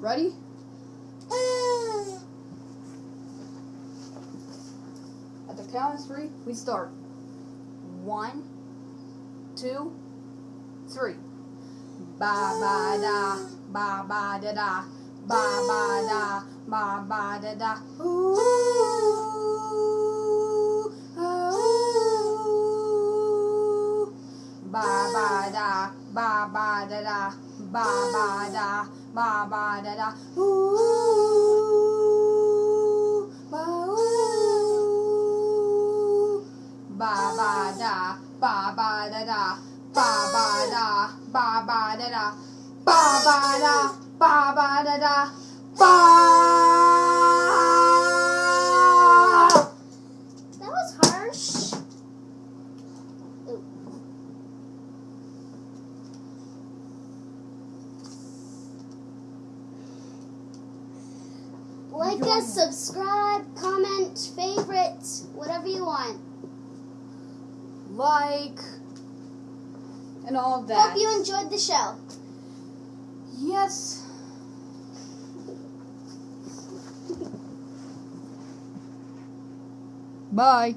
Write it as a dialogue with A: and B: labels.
A: Ready? At the count of three, we start. One, two, three. Ba ba da, ba ba da da, ba ba da, ba ba da da. Ooh. Ba ba da, ba ba da da, ba ba da, ba ba da da. Ooh, ba ooh. Ba ba da, ba ba da da, ba ba da, ba ba da da, ba ba da, ba ba da da,
B: Like us, subscribe, comment, favorite, whatever you want.
A: Like and all of that.
B: Hope you enjoyed the show.
A: Yes. Bye.